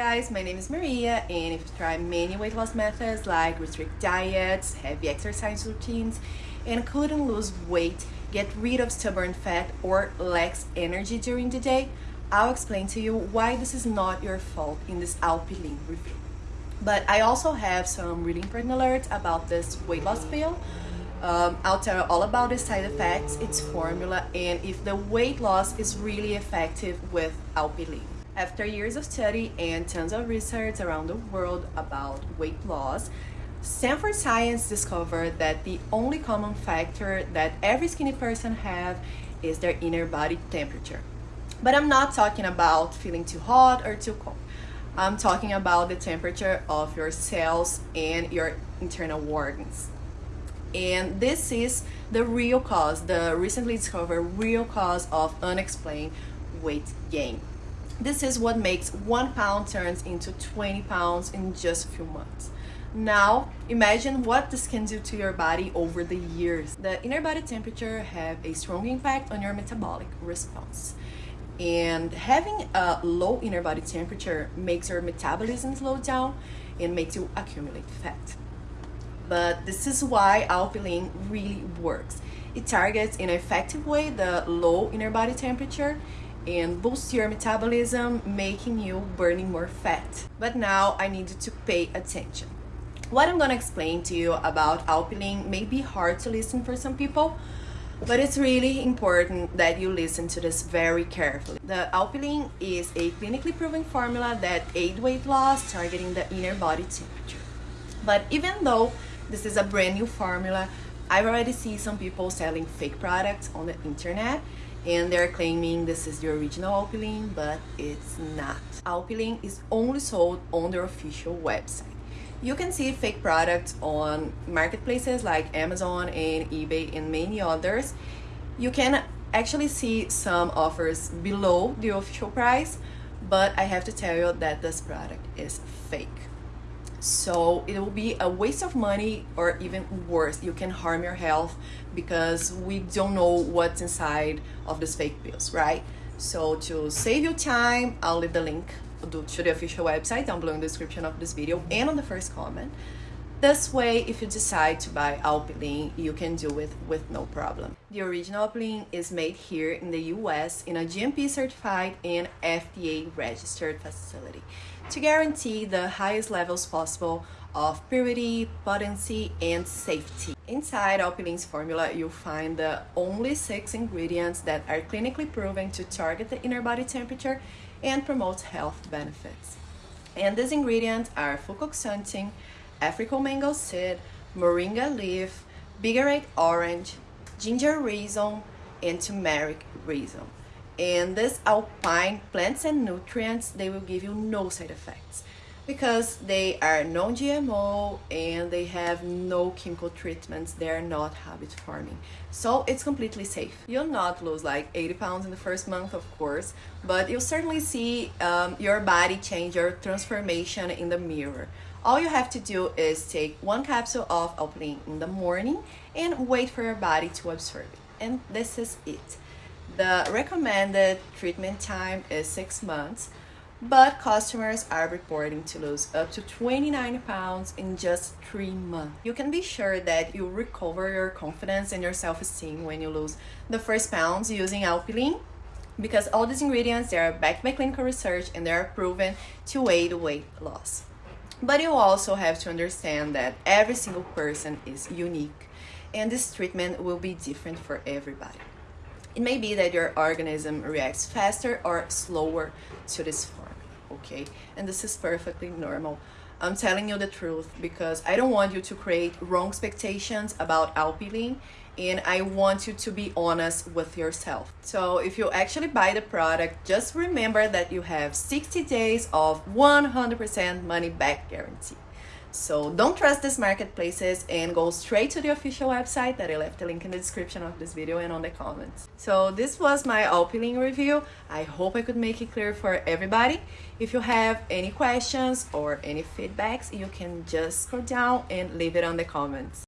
guys, my name is Maria and if you try many weight loss methods like restrict diets, heavy exercise routines, and couldn't lose weight, get rid of stubborn fat or lacks energy during the day, I'll explain to you why this is not your fault in this Alpilean review. But I also have some really important alerts about this weight loss pill. Um, I'll tell you all about the side effects, its formula, and if the weight loss is really effective with Alpilean. After years of study and tons of research around the world about weight loss, Stanford Science discovered that the only common factor that every skinny person have is their inner body temperature. But I'm not talking about feeling too hot or too cold. I'm talking about the temperature of your cells and your internal organs. And this is the real cause, the recently discovered real cause of unexplained weight gain. This is what makes one pound turns into 20 pounds in just a few months. Now, imagine what this can do to your body over the years. The inner body temperature have a strong impact on your metabolic response. And having a low inner body temperature makes your metabolism slow down and makes you accumulate fat. But this is why Alpilean really works. It targets in an effective way the low inner body temperature and boost your metabolism, making you burning more fat. But now I need to pay attention. What I'm gonna explain to you about Alpilean may be hard to listen for some people, but it's really important that you listen to this very carefully. The Alpilean is a clinically proven formula that aid weight loss targeting the inner body temperature. But even though this is a brand new formula, I've already seen some people selling fake products on the internet and they're claiming this is the original Alpilean, but it's not. Alpilean is only sold on their official website. You can see fake products on marketplaces like Amazon and eBay and many others. You can actually see some offers below the official price, but I have to tell you that this product is fake so it will be a waste of money or even worse you can harm your health because we don't know what's inside of these fake pills right? So to save you time i'll leave the link to the official website down below in the description of this video and on the first comment this way, if you decide to buy Alpilean, you can do it with no problem. The original Alpilean is made here in the US in a GMP certified and FDA registered facility to guarantee the highest levels possible of purity, potency, and safety. Inside Alpilean's formula, you'll find the only six ingredients that are clinically proven to target the inner body temperature and promote health benefits. And these ingredients are fucoxanthin, African mango seed, moringa leaf, bigarade orange, ginger rhizome, and turmeric rhizome. And these alpine plants and nutrients, they will give you no side effects because they are non-GMO and they have no chemical treatments. They're not habit forming. So it's completely safe. You'll not lose like 80 pounds in the first month, of course, but you'll certainly see um, your body change, your transformation in the mirror. All you have to do is take one capsule of Alpilean in the morning and wait for your body to absorb it. And this is it. The recommended treatment time is six months, but customers are reporting to lose up to 29 pounds in just three months. You can be sure that you recover your confidence and your self-esteem when you lose the first pounds using Alpilean because all these ingredients they are backed by clinical research and they are proven to aid weight loss. But you also have to understand that every single person is unique and this treatment will be different for everybody. It may be that your organism reacts faster or slower to this form, okay? And this is perfectly normal. I'm telling you the truth because I don't want you to create wrong expectations about Alpilean and I want you to be honest with yourself. So if you actually buy the product, just remember that you have 60 days of 100% money back guarantee. So don't trust these marketplaces and go straight to the official website that I left a link in the description of this video and on the comments. So this was my Alpilean review. I hope I could make it clear for everybody. If you have any questions or any feedbacks, you can just scroll down and leave it on the comments.